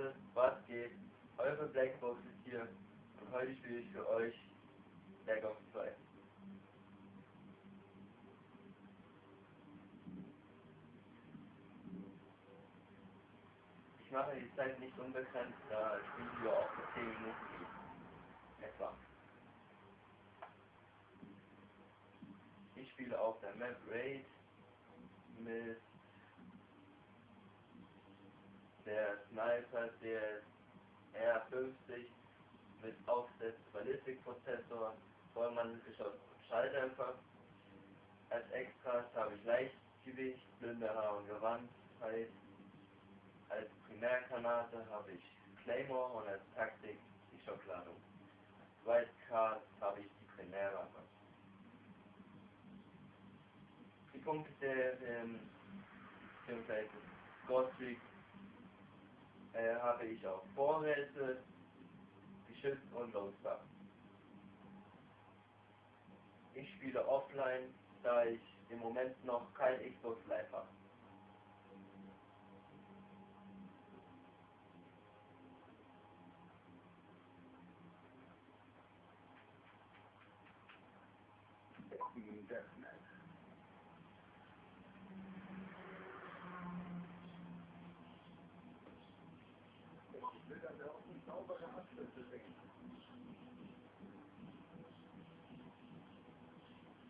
Leute, was geht? Eure Blackbox ist hier und heute spiele ich für euch Black Ops 2. Ich mache die Zeit nicht unbekannt, da das Video auch für 10 Minuten geht. Etwa. Ich spiele auf der Map Raid mit der Sniper der R50 mit Aufsatz Ballistikprozessor, Vollmanngeschoss und Schalldämpfer. Als Extras habe ich Leichtgewicht, blinde Haar und Gewandtheit. Als Primärgranate habe ich Claymore und als Taktik die Schockladung. Wildcard habe ich die Primärwaffe. Die Punkte der ähm, Godfrey äh, habe ich auf Vorräte, Geschütz und Lodestar. Ich spiele offline, da ich im Moment noch kein Xbox Live habe.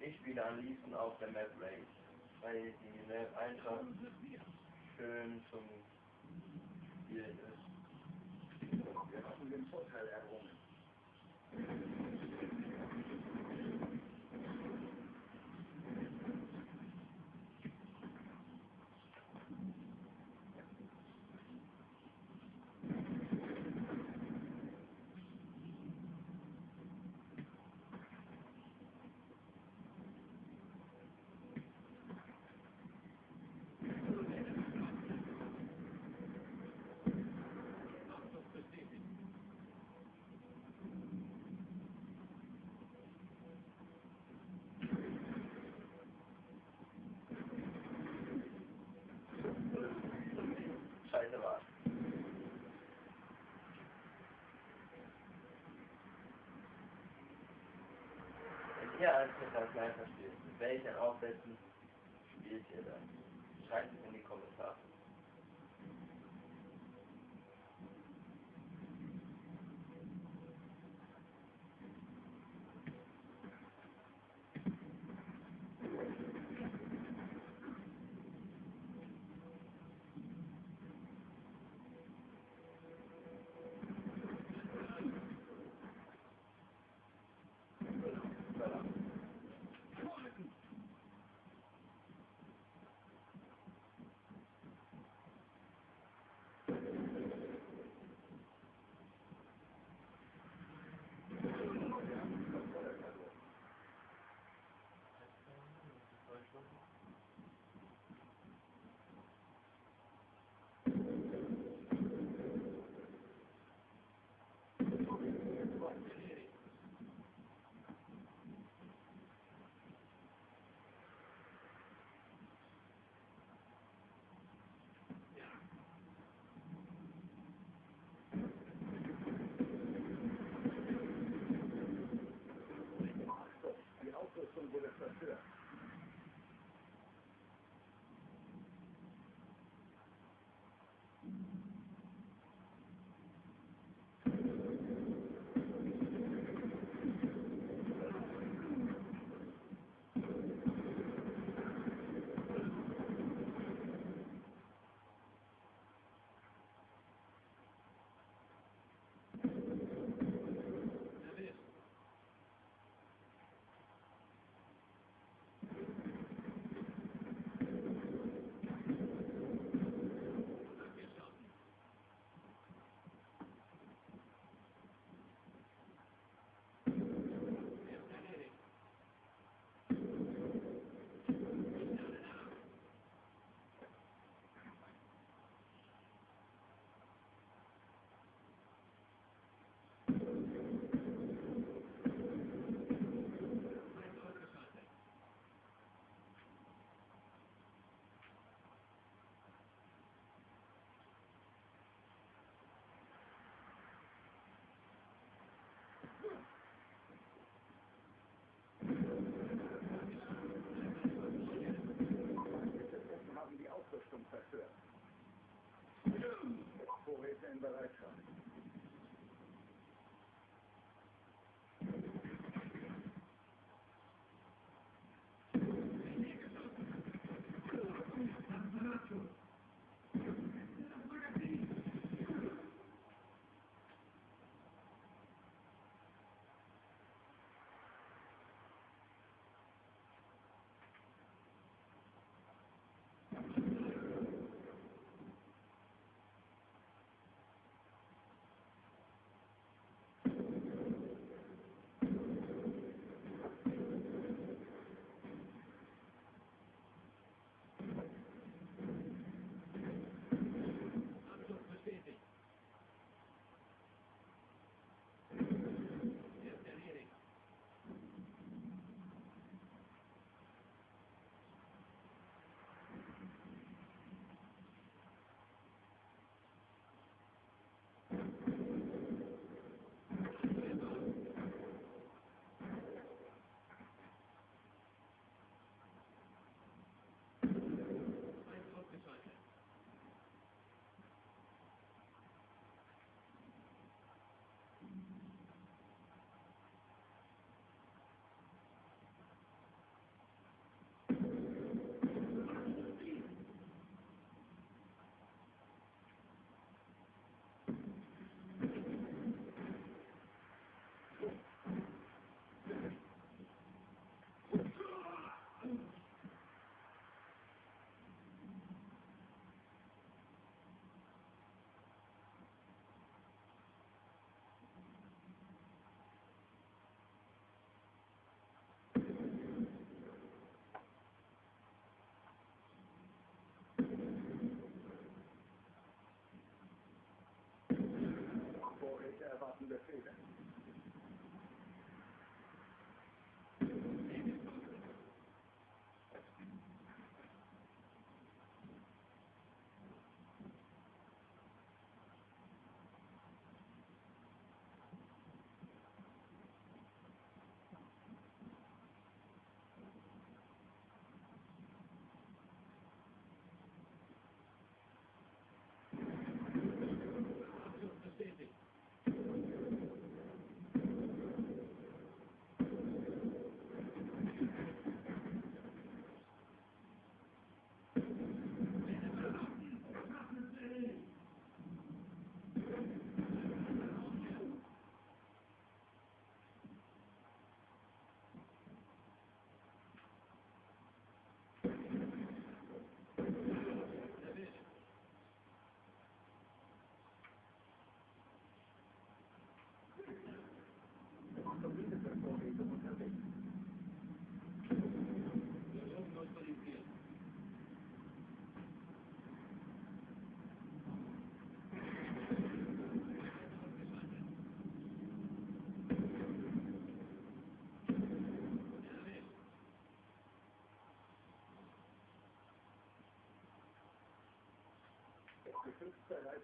Ich spiele am liebsten auf der Map Race, weil die Map einfach schön zum Spielen ist. Ihr als Metall versteht, mit welchen Aufsätzen spielt ihr dann? Schreibt es in die Kommentare.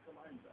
Eliza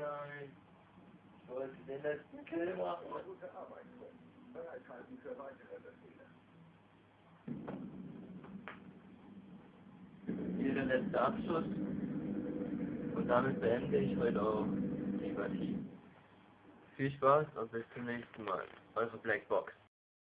Nein. Wollte den letzten Kill machen. Hier der letzte Abschluss. Und damit beende ich heute auch die Partie. Viel Spaß und bis zum nächsten Mal. Eure Blackbox.